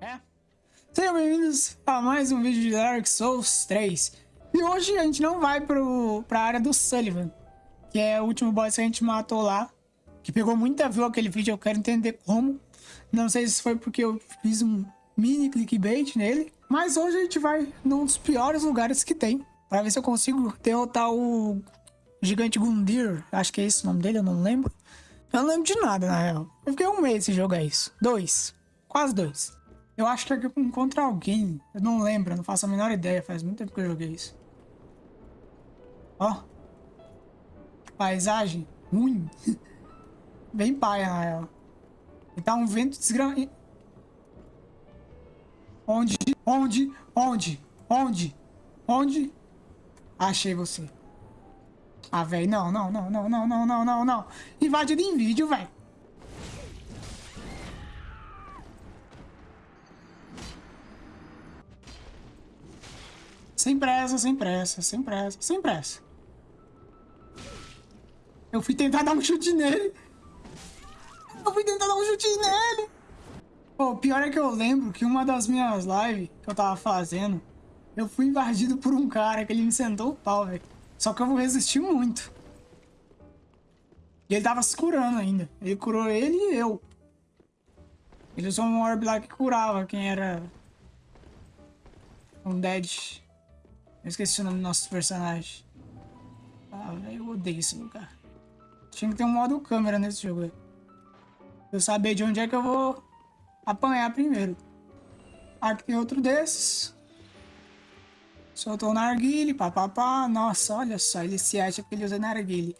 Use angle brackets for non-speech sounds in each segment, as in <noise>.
É. Sejam bem-vindos a mais um vídeo de Dark Souls 3. E hoje a gente não vai pro, pra área do Sullivan, que é o último boss que a gente matou lá. Que pegou muita view aquele vídeo, eu quero entender como. Não sei se foi porque eu fiz um mini clickbait nele. Mas hoje a gente vai num dos piores lugares que tem. Pra ver se eu consigo derrotar o gigante Gundir. Acho que é esse o nome dele, eu não lembro. Eu não lembro de nada, na real. Eu fiquei um mês sem jogar isso. Dois. Quase dois. Eu acho que eu encontro alguém. Eu não lembro, não faço a menor ideia. Faz muito tempo que eu joguei isso. Ó. Paisagem ruim. <laughs> Bem paia, na real. E tá um vento desgra... Onde? Onde? Onde? Onde? Onde? Achei você. Ah, velho, não, não, não, não, não, não, não, não, não. Invadido em vídeo, velho. Sem pressa, sem pressa, sem pressa, sem pressa. Eu fui tentar dar um chute nele. Eu fui tentar dar um chute nele. Pô, o pior é que eu lembro que uma das minhas lives que eu tava fazendo, eu fui invadido por um cara que ele me sentou o pau, velho. Só que eu vou resistir muito. E ele tava se curando ainda. Ele curou ele e eu. Ele usou um orb lá que curava quem era... Um dead. Eu esqueci o nome do nosso personagem. Ah, velho, eu odeio esse lugar. Tinha que ter um modo câmera nesse jogo, velho. Eu saber de onde é que eu vou apanhar primeiro. Aqui tem outro desses. Soltou o narguile, papapá. Nossa, olha só, ele se acha que ele usa narguile.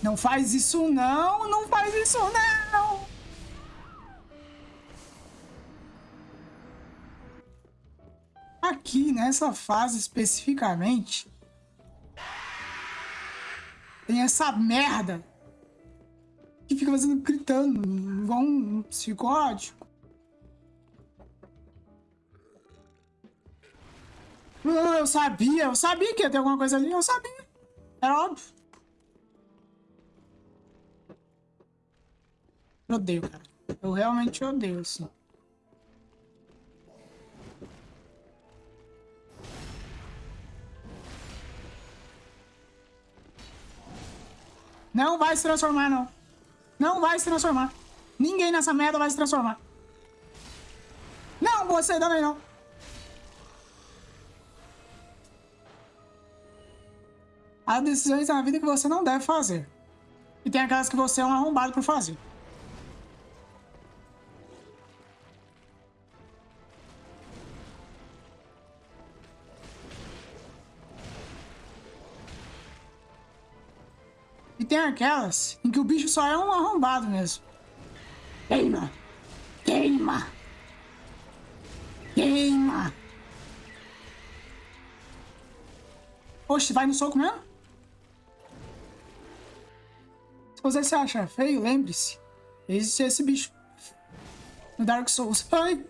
Não faz isso não, não faz isso não. Aqui, nessa fase especificamente, tem essa merda que fica fazendo, gritando, igual um psicótico. Eu sabia, eu sabia que ia ter alguma coisa ali, eu sabia. Era óbvio. Eu odeio, cara. Eu realmente odeio, assim. Não vai se transformar, não. Não vai se transformar. Ninguém nessa merda vai se transformar. Não, você também não. Há decisões na vida que você não deve fazer. E tem aquelas que você é um arrombado por fazer. Tem aquelas em que o bicho só é um arrombado mesmo. Queima! Queima! Queima! Oxe, vai no soco mesmo? Se você se acha feio, lembre-se. Existe esse bicho. No Dark Souls. Ai!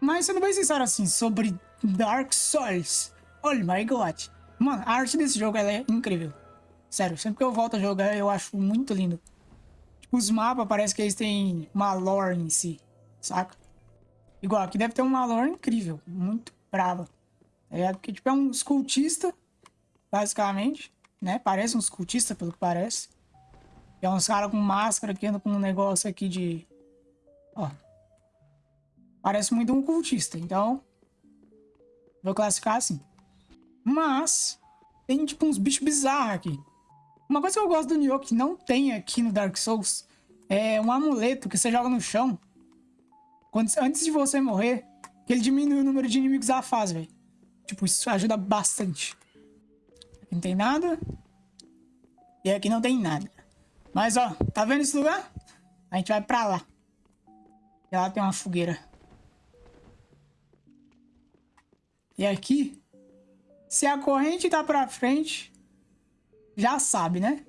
Mas sendo bem sincero assim, sobre Dark Souls. Oh my god. Mano, a arte desse jogo é incrível. Sério, sempre que eu volto a jogar eu acho muito lindo. Tipo, os mapas parece que eles têm uma lore em si, saca? Igual, aqui deve ter uma lore incrível, muito brava. É Porque, tipo, é um escultista, basicamente né? Parece uns cultistas, pelo que parece. é uns caras com máscara que andam com um negócio aqui de... Ó. Parece muito um cultista, então... Vou classificar assim. Mas... Tem, tipo, uns bichos bizarros aqui. Uma coisa que eu gosto do Nioh que não tem aqui no Dark Souls... É um amuleto que você joga no chão. Quando, antes de você morrer... Que ele diminui o número de inimigos da fase, velho. Tipo, isso ajuda bastante. Não tem nada. E aqui não tem nada. Mas, ó, tá vendo esse lugar? A gente vai pra lá. E lá tem uma fogueira. E aqui, se a corrente tá pra frente, já sabe, né?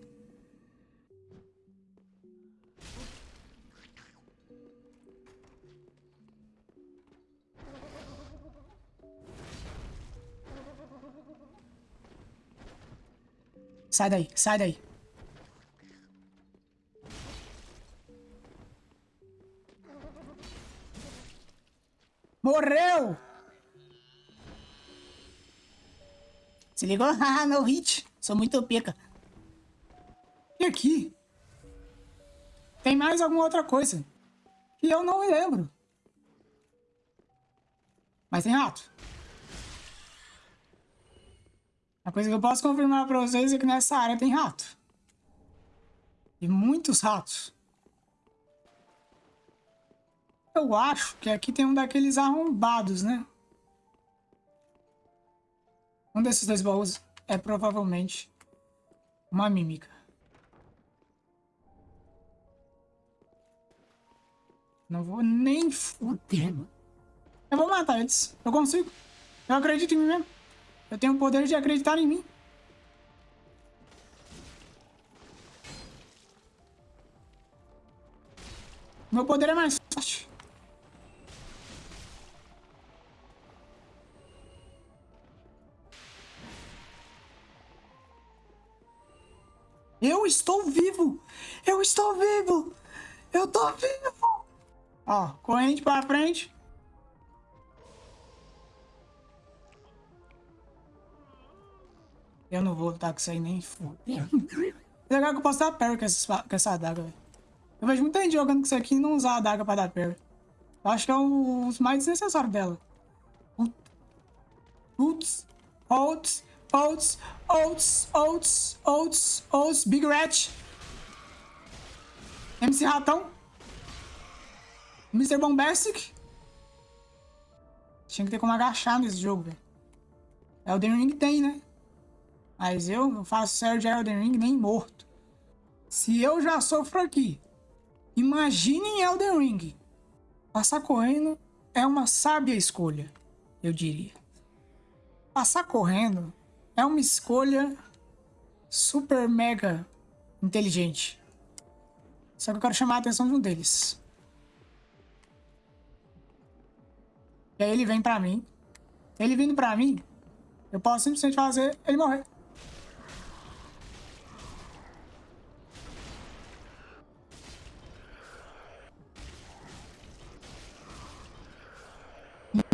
Sai daí, sai daí. Se ligou? <laughs> Ah, no hit. Sou muito pica. E aqui? Tem mais alguma outra coisa. Que eu não me lembro. Mas tem rato. A coisa que eu posso confirmar pra vocês é que nessa área tem rato. E muitos ratos. Eu acho que aqui tem um daqueles arrombados, né? Um desses dois baús é provavelmente uma mímica. Não vou nem fuder, Eu vou matar eles. Eu consigo. Eu acredito em mim mesmo. Eu tenho o poder de acreditar em mim. Meu poder é mais Eu estou vivo! Eu estou vivo! Eu tô vivo! Ó, corrente pra frente. Eu não vou lutar com isso aí nem foda. <laughs> Legal que eu posso dar parry com essa, com essa adaga, velho. Eu vejo muita gente jogando com isso aqui e não usar a adaga pra dar parry. Eu acho que é os mais desnecessários dela. Putz, Holtz, Holtz, Holtz, Holtz, Holtz, Holtz, Big Rat. MC Ratão. Mr. Bombastic. Tinha que ter como agachar nesse jogo, velho. Elden Ring tem, né? Mas eu não faço sério de Elden Ring nem morto. Se eu já sofro aqui, imagine em Elden Ring. Passar correndo é uma sábia escolha, eu diria. Passar correndo é uma escolha super mega inteligente. Só que eu quero chamar a atenção de um deles. E aí ele vem pra mim. Ele vindo pra mim, eu posso simplesmente fazer ele morrer.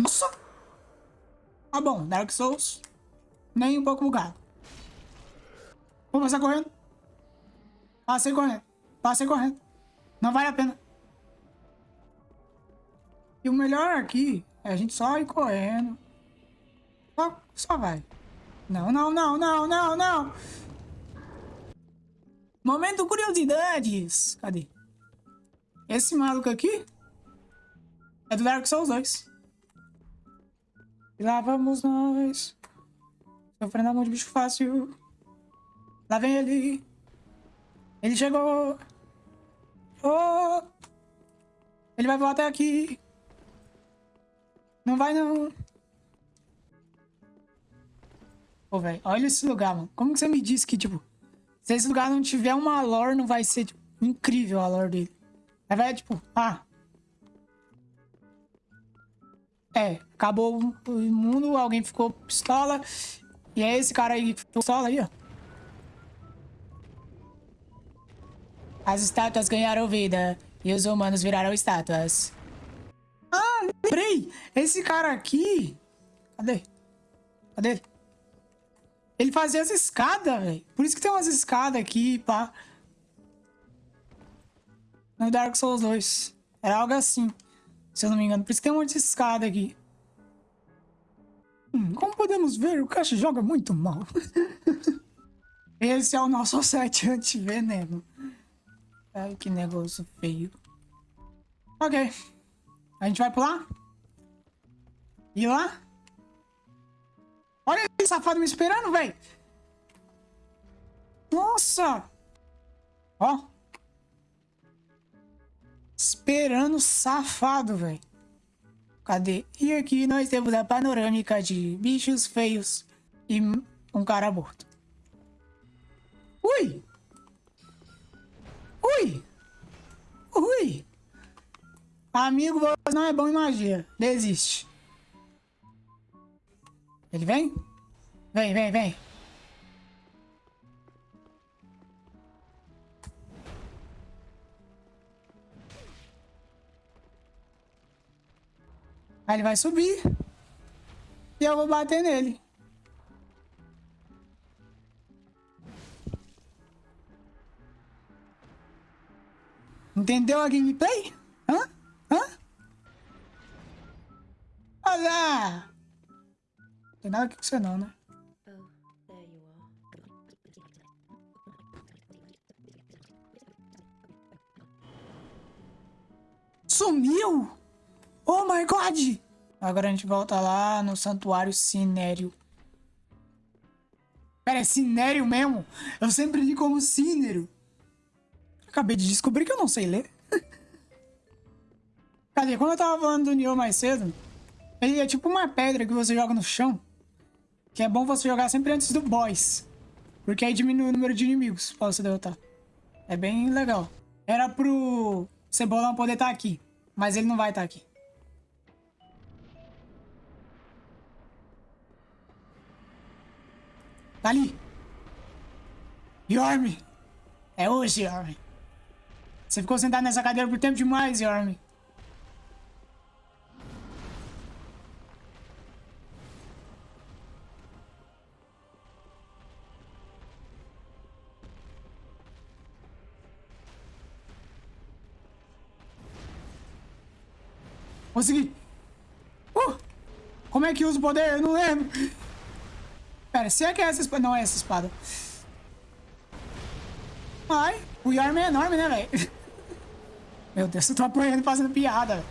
Nossa! Tá bom, Dark Souls. Nem um pouco bugado. Vou passar correndo. Passei correndo. Passei correndo. Não vale a pena. E o melhor aqui é a gente só ir correndo. Só, só vai. Não, não, não, não, não, não. Momento curiosidades. Cadê? Esse maluco aqui é do Dark Souls 2. E lá vamos nós. Sofrendo a mão de bicho fácil. Lá vem ele. Ele chegou. Oh! Ele vai voar até aqui. Não vai não. Pô, velho, olha esse lugar, mano. Como que você me disse que, tipo, se esse lugar não tiver uma lore, não vai ser, tipo, incrível a lore dele. É, velho, tipo, ah, É, acabou o mundo, alguém ficou pistola. E é esse cara aí que pistola aí, ó. As estátuas ganharam vida e os humanos viraram estátuas. Ah, lembrei! Esse cara aqui... Cadê? Cadê ele? Ele fazia as escadas, velho. Por isso que tem umas escadas aqui, pá. No Dark Souls 2. Era algo assim. Se eu não me engano. Por isso que tem um monte de escada aqui. Hum, como podemos ver, o Cash joga muito mal. <laughs> Esse é o nosso set anti-veneno. Ai, que negócio feio. Ok. A gente vai pular? E lá? Olha esse safado me esperando, velho. Nossa. Ó esperando safado, velho. Cadê? E aqui nós temos a panorâmica de bichos feios e um cara morto. Ui! Ui! Ui! Amigo, você não é bom em magia. Desiste. Ele vem? Vem, vem, vem. Aí ele vai subir. E eu vou bater nele. Entendeu a gameplay? Hã? Hã? Olha! Tem nada aqui com você não, né? Sumiu? Oh my god! Agora a gente volta lá no santuário Cinério. Pera, é Cinério mesmo? Eu sempre li como Cínero. Acabei de descobrir que eu não sei ler. <laughs> Cadê? Como eu tava falando do Nioh mais cedo, ele é tipo uma pedra que você joga no chão. Que é bom você jogar sempre antes do boss. Porque aí diminui o número de inimigos pra você derrotar. É bem legal. Era pro Cebolão poder estar tá aqui. Mas ele não vai estar tá aqui. Tá ali. Yorme. É hoje, Yorme. Você ficou sentado nessa cadeira por tempo demais, Yorme. Consegui! Uh! Como é que usa o poder? Eu não lembro. Pera, se é que é essa espada... Não é essa espada. Ai, o Yarm é enorme, né, velho? <laughs> Meu Deus, eu tô apanhando fazendo piada.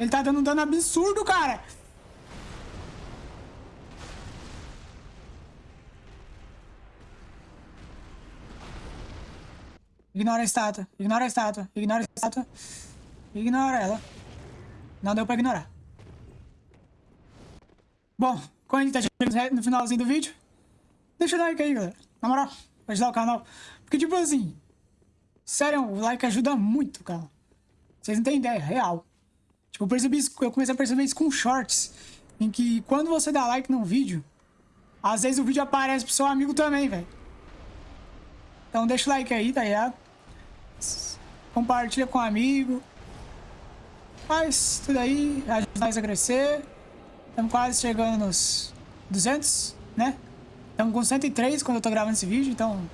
Ele tá dando um dano absurdo, cara. Ignora a estátua. Ignora a estátua. Ignora a estátua. Ignora ela. Não deu pra ignorar. Bom, quando a gente tá chegando no finalzinho do vídeo, deixa o like aí, galera. Na moral, ajudar o canal. Porque, tipo assim, sério, o like ajuda muito, cara. Vocês não têm ideia, real. Tipo, eu percebi isso, eu comecei a perceber isso com shorts. Em que quando você dá like num vídeo, às vezes o vídeo aparece pro seu amigo também, velho. Então deixa o like aí, tá ligado? Compartilha com um amigo. Faz tudo aí, ajuda nós a crescer. Estamos quase chegando nos 200, né? Estamos com 103 quando eu tô gravando esse vídeo, então...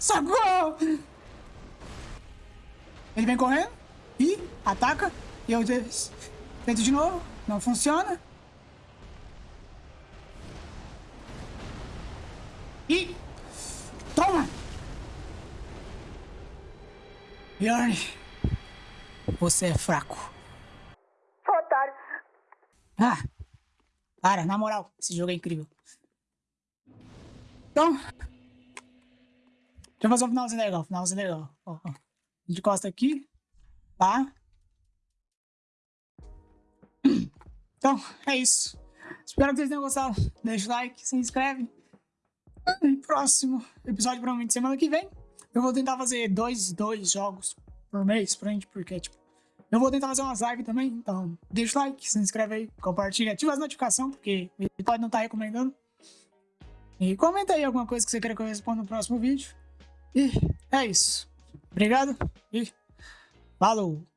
Socorro! Ele vem correndo e ataca. E eu tento de novo. Não funciona. E... Toma! Bjorn, você é fraco. Otário. Ah, para, na moral, esse jogo é incrível. Então, deixa eu fazer um finalzinho legal, finalzinho legal. Ó, ó. A gente encosta aqui, tá? Então, é isso. Espero que vocês tenham gostado. Deixa o like, se inscreve. E próximo episódio, provavelmente semana que vem. Eu vou tentar fazer dois, dois jogos por mês pra gente, porque, tipo, eu vou tentar fazer umas lives também, então deixa o like, se inscreve aí, compartilha, ativa as notificações, porque ele pode não estar tá recomendando. E comenta aí alguma coisa que você queira que eu responda no próximo vídeo. E é isso. Obrigado e falou!